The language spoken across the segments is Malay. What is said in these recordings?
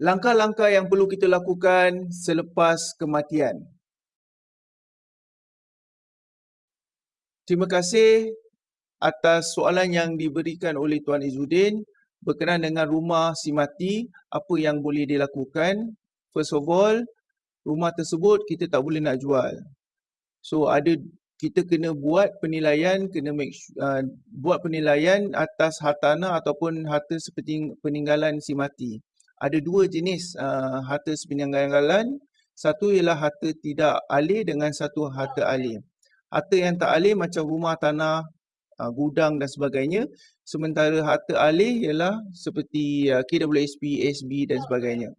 langkah-langkah yang perlu kita lakukan selepas kematian. Terima kasih atas soalan yang diberikan oleh Tuan Izzuddin berkenaan dengan rumah si mati, apa yang boleh dilakukan. First of all, rumah tersebut kita tak boleh nak jual. So ada kita kena buat penilaian, kena make, uh, buat penilaian atas hartanah ataupun harta seperti peninggalan si mati. Ada dua jenis uh, harta sepeninggalan. Satu ialah harta tidak alih dengan satu harta alih harta yang tak alih macam rumah, tanah, uh, gudang dan sebagainya. Sementara harta alih ialah seperti uh, KWSP, SB dan sebagainya.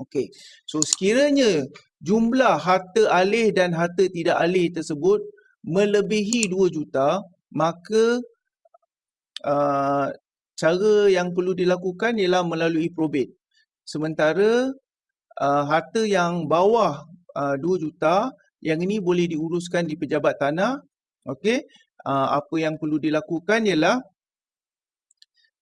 Okey, so sekiranya jumlah harta alih dan harta tidak alih tersebut melebihi 2 juta, maka uh, cara yang perlu dilakukan ialah melalui probate. Sementara uh, harta yang bawah uh, 2 juta, yang ini boleh diuruskan di pejabat tanah. Okey, uh, apa yang perlu dilakukan ialah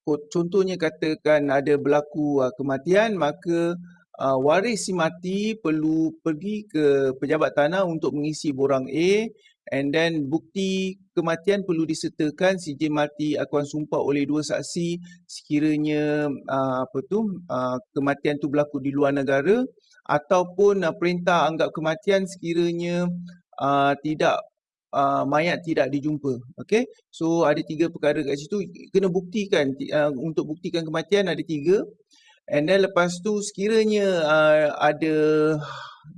contohnya katakan ada berlaku uh, kematian maka uh, waris si mati perlu pergi ke pejabat tanah untuk mengisi borang A and then bukti kematian perlu disertakan sijil mati akuan sumpah oleh dua saksi sekiranya uh, apa tu uh, kematian tu berlaku di luar negara ataupun uh, perintah anggap kematian sekiranya uh, tidak uh, mayat tidak dijumpa. Okey. So ada tiga perkara kat situ kena buktikan uh, untuk buktikan kematian ada tiga. And then lepas tu sekiranya uh, ada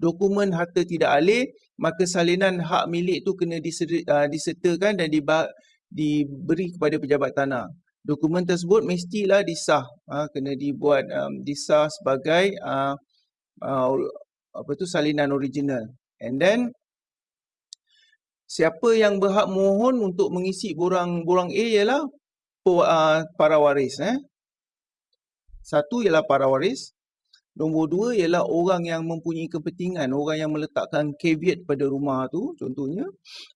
dokumen harta tidak alih maka salinan hak milik tu kena uh, disertakan dan diberi kepada pejabat tanah. Dokumen tersebut mestilah disah, uh, kena dibuat um, disah sebagai uh, uh, apa tu salinan original. And then siapa yang berhak mohon untuk mengisi borang-borang A ialah uh, para waris eh. Satu ialah para waris. Nombor dua ialah orang yang mempunyai kepentingan, orang yang meletakkan caveat pada rumah tu contohnya,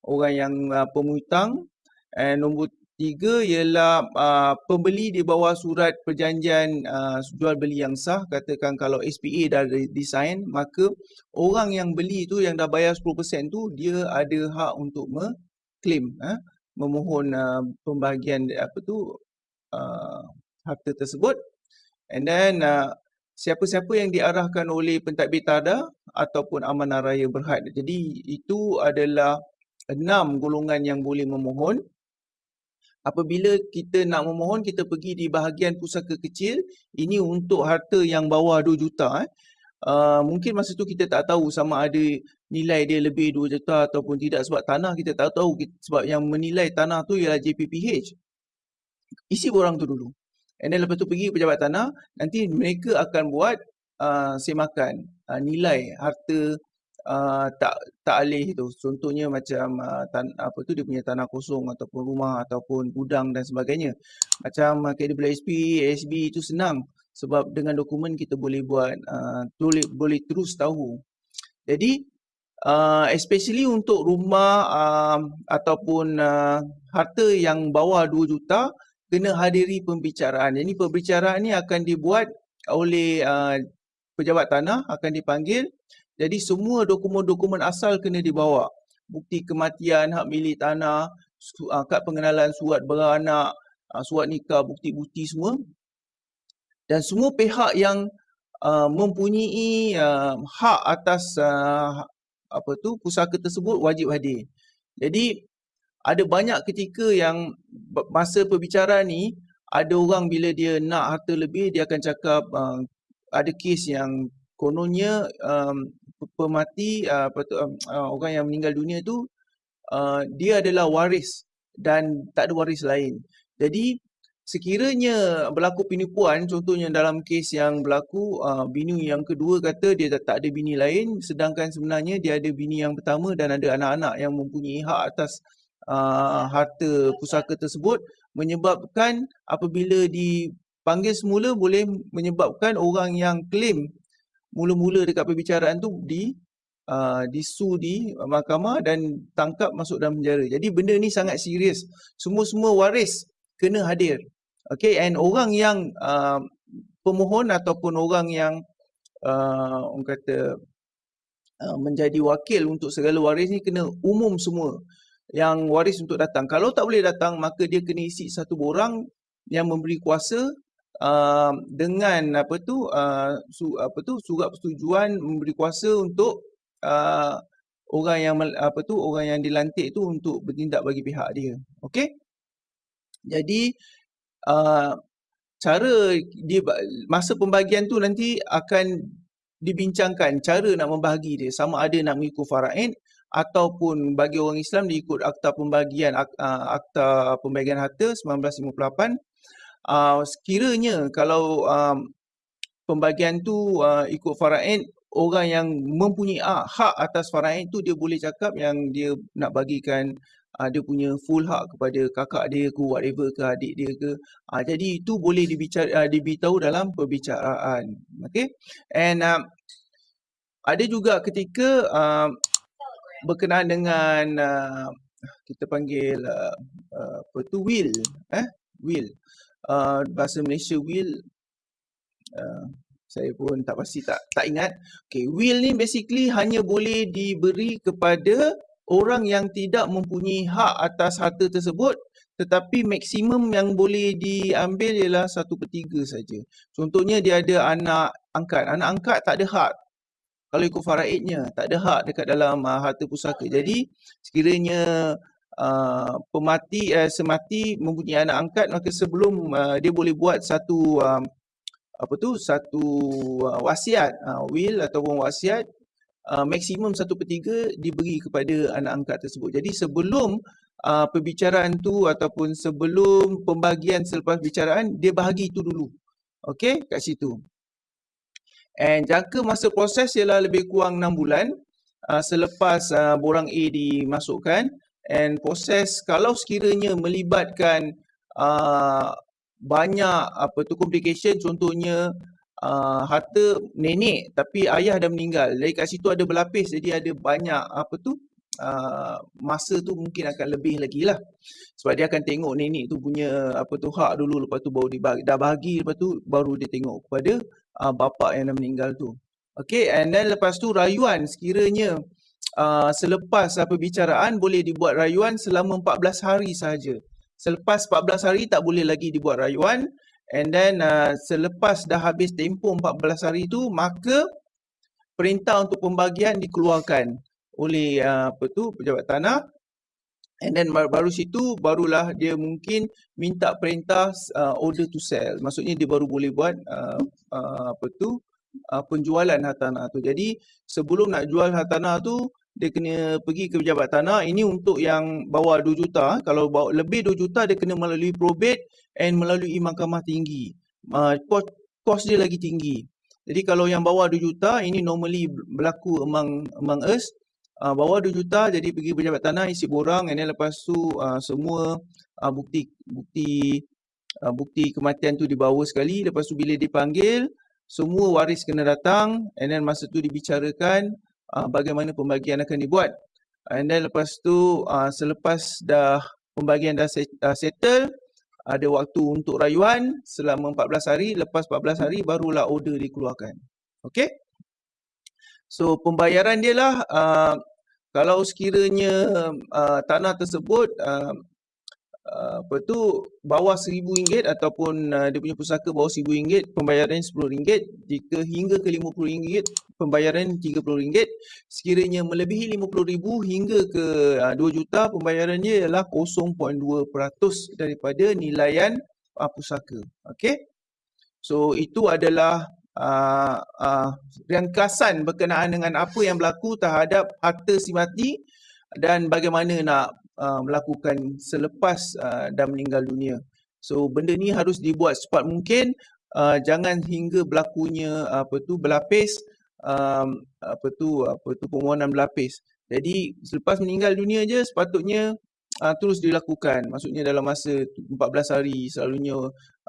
orang yang uh, pemutang. And nombor Tiga ialah uh, pembeli di bawah surat perjanjian uh, jual beli yang sah. Katakan kalau SPA dah design, maka orang yang beli tu yang dah bayar 10% tu dia ada hak untuk mengklaim, uh, memohon uh, pembahagian apa tu uh, harta tersebut. And then uh, siapa-siapa yang diarahkan oleh pentadbir tada ataupun amanah raya berhad. Jadi itu adalah enam golongan yang boleh memohon apabila kita nak memohon kita pergi di bahagian pusaka kecil ini untuk harta yang bawah 2 juta eh. Uh, mungkin masa tu kita tak tahu sama ada nilai dia lebih 2 juta ataupun tidak sebab tanah kita tak tahu sebab yang menilai tanah tu ialah JPPH. Isi borang tu dulu. And then lepas tu pergi pejabat tanah, nanti mereka akan buat uh, semakan uh, nilai harta uh, tak tak alih tu. Contohnya macam uh, tan, apa tu dia punya tanah kosong ataupun rumah ataupun gudang dan sebagainya. Macam uh, KWSP, ASB itu senang sebab dengan dokumen kita boleh buat uh, boleh boleh terus tahu. Jadi uh, especially untuk rumah uh, ataupun uh, harta yang bawah 2 juta kena hadiri pembicaraan. Jadi pembicaraan ni akan dibuat oleh uh, pejabat tanah akan dipanggil jadi semua dokumen-dokumen asal kena dibawa. Bukti kematian, hak milik tanah, ah, kad pengenalan surat beranak, ah, surat nikah, bukti-bukti semua. Dan semua pihak yang uh, mempunyai uh, hak atas uh, apa tu pusaka tersebut wajib hadir. Jadi ada banyak ketika yang masa perbicaraan ni ada orang bila dia nak harta lebih dia akan cakap uh, ada kes yang kononnya um, pemati uh, uh, orang yang meninggal dunia tu uh, dia adalah waris dan tak ada waris lain. Jadi sekiranya berlaku penipuan contohnya dalam kes yang berlaku uh, bini yang kedua kata dia tak ada bini lain sedangkan sebenarnya dia ada bini yang pertama dan ada anak-anak yang mempunyai hak atas uh, harta pusaka tersebut menyebabkan apabila dipanggil semula boleh menyebabkan orang yang claim mula-mula dekat perbicaraan tu di uh, disu di mahkamah dan tangkap masuk dalam penjara. Jadi benda ni sangat serius. Semua-semua waris kena hadir. Okay, and orang yang uh, pemohon ataupun orang yang uh, orang kata uh, menjadi wakil untuk segala waris ni kena umum semua yang waris untuk datang. Kalau tak boleh datang maka dia kena isi satu borang yang memberi kuasa uh, dengan apa tu uh, su, apa tu surat persetujuan memberi kuasa untuk uh, orang yang apa tu orang yang dilantik tu untuk bertindak bagi pihak dia. Okey? Jadi uh, cara dia masa pembagian tu nanti akan dibincangkan cara nak membahagi dia sama ada nak mengikut faraid ataupun bagi orang Islam diikut akta pembagian uh, akta pembagian harta 1958 uh, sekiranya kalau um, pembagian tu uh, ikut faraid orang yang mempunyai hak atas faraid tu dia boleh cakap yang dia nak bagikan uh, dia punya full hak kepada kakak dia ke whatever ke adik dia ke. Uh, jadi itu boleh dibicara uh, diberitahu dalam perbicaraan. Okey? And uh, ada juga ketika uh, berkenaan dengan uh, kita panggil uh, uh, apa tu will eh will uh, bahasa Malaysia will uh, saya pun tak pasti tak tak ingat okay will ni basically hanya boleh diberi kepada orang yang tidak mempunyai hak atas harta tersebut tetapi maksimum yang boleh diambil ialah satu per tiga saja. Contohnya dia ada anak angkat. Anak angkat tak ada hak kalau ikut faraidnya tak ada hak dekat dalam uh, harta pusaka. Jadi sekiranya uh, pemati uh, semati mempunyai anak angkat maka sebelum uh, dia boleh buat satu uh, apa tu satu uh, wasiat uh, will ataupun wasiat uh, maksimum satu per tiga diberi kepada anak angkat tersebut. Jadi sebelum uh, perbicaraan tu ataupun sebelum pembagian selepas perbicaraan dia bahagi itu dulu. Okey kat situ. And jangka masa proses ialah lebih kurang 6 bulan uh, selepas uh, borang A dimasukkan. And proses kalau sekiranya melibatkan uh, banyak apa tu complication contohnya uh, harta nenek tapi ayah dah meninggal. Dari kat situ ada berlapis jadi ada banyak apa tu uh, masa tu mungkin akan lebih lagi lah. Sebab dia akan tengok nenek tu punya apa tu hak dulu lepas tu baru dibagi, dah bahagi lepas tu baru dia tengok kepada uh, bapa yang dah meninggal tu. Okay, and then lepas tu rayuan sekiranya uh, selepas uh, perbicaraan boleh dibuat rayuan selama 14 hari sahaja. Selepas 14 hari tak boleh lagi dibuat rayuan and then uh, selepas dah habis tempoh 14 hari tu maka perintah untuk pembagian dikeluarkan oleh uh, apa tu pejabat tanah And then baru situ barulah dia mungkin minta perintah uh, order to sell. Maksudnya dia baru boleh buat uh, uh, apa tu uh, penjualan hartanah tu. Jadi sebelum nak jual hartanah tu dia kena pergi ke pejabat tanah. Ini untuk yang bawah 2 juta. Kalau bawa lebih 2 juta dia kena melalui probate and melalui mahkamah tinggi. Uh, kos, kos dia lagi tinggi. Jadi kalau yang bawah 2 juta ini normally berlaku among among us uh, bawa 2 juta jadi pergi pejabat tanah isi borang and then lepas tu uh, semua uh, bukti bukti uh, bukti kematian tu dibawa sekali. Lepas tu bila dipanggil semua waris kena datang and then masa tu dibicarakan uh, bagaimana pembagian akan dibuat. And then lepas tu uh, selepas dah pembagian dah settle ada waktu untuk rayuan selama 14 hari. Lepas 14 hari barulah order dikeluarkan. Okey So pembayaran dia lah uh, kalau sekiranya uh, tanah tersebut uh, uh, apa tu bawah RM1000 ataupun uh, dia punya pusaka bawah RM1000 pembayaran RM10 jika hingga ke RM50 pembayaran RM30 sekiranya melebihi RM50,000 hingga ke uh, 2 juta pembayaran dia ialah 0.2% daripada nilaian uh, pusaka. Okey? So itu adalah uh, uh, ringkasan berkenaan dengan apa yang berlaku terhadap harta si mati dan bagaimana nak uh, melakukan selepas uh, dah meninggal dunia. So benda ni harus dibuat secepat mungkin uh, jangan hingga berlakunya apa tu berlapis um, apa tu apa tu permohonan berlapis. Jadi selepas meninggal dunia je sepatutnya uh, terus dilakukan. Maksudnya dalam masa 14 hari selalunya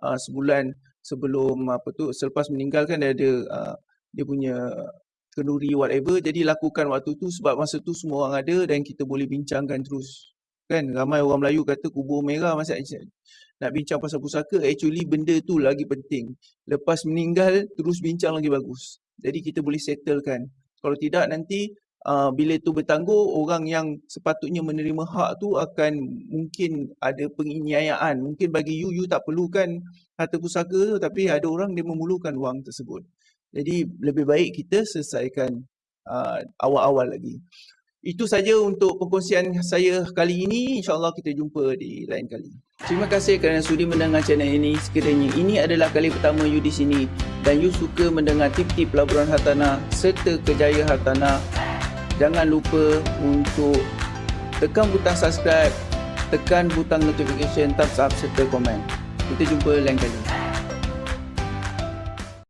uh, sebulan sebelum apa tu selepas meninggal kan dia ada uh, dia punya kenduri whatever jadi lakukan waktu tu sebab masa tu semua orang ada dan kita boleh bincangkan terus Kan ramai orang Melayu kata kubur merah masa nak bincang pasal pusaka, actually benda tu lagi penting. Lepas meninggal, terus bincang lagi bagus. Jadi kita boleh settlekan. Kalau tidak nanti uh, bila tu bertangguh, orang yang sepatutnya menerima hak tu akan mungkin ada penginyayaan. Mungkin bagi you, you tak perlukan harta pusaka tu, tapi ada orang dia memerlukan wang tersebut. Jadi lebih baik kita selesaikan uh, awal-awal lagi. Itu saja untuk perkongsian saya kali ini. InsyaAllah kita jumpa di lain kali. Terima kasih kerana sudi mendengar channel ini. Sekiranya ini adalah kali pertama you di sini dan you suka mendengar tip-tip pelaburan hartanah serta kejayaan hartanah, jangan lupa untuk tekan butang subscribe, tekan butang notification, thumbs up serta komen. Kita jumpa lain kali.